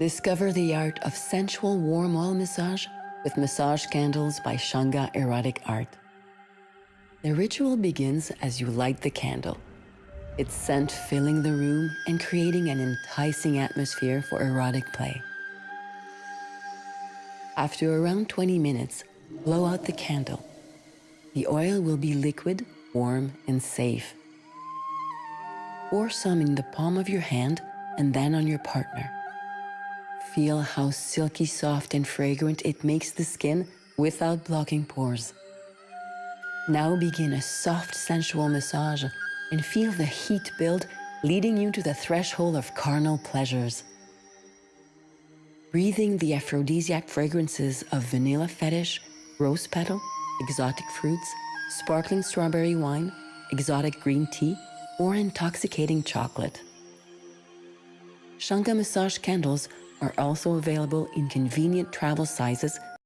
Discover the art of sensual warm oil massage with massage candles by Shunga Erotic Art. The ritual begins as you light the candle, its scent filling the room and creating an enticing atmosphere for erotic play. After around 20 minutes, blow out the candle. The oil will be liquid, warm, and safe. Pour some in the palm of your hand and then on your partner. Feel how silky soft and fragrant it makes the skin without blocking pores. Now begin a soft sensual massage and feel the heat build leading you to the threshold of carnal pleasures. Breathing the aphrodisiac fragrances of vanilla fetish, rose petal, exotic fruits, sparkling strawberry wine, exotic green tea, or intoxicating chocolate. Shunga massage candles are also available in convenient travel sizes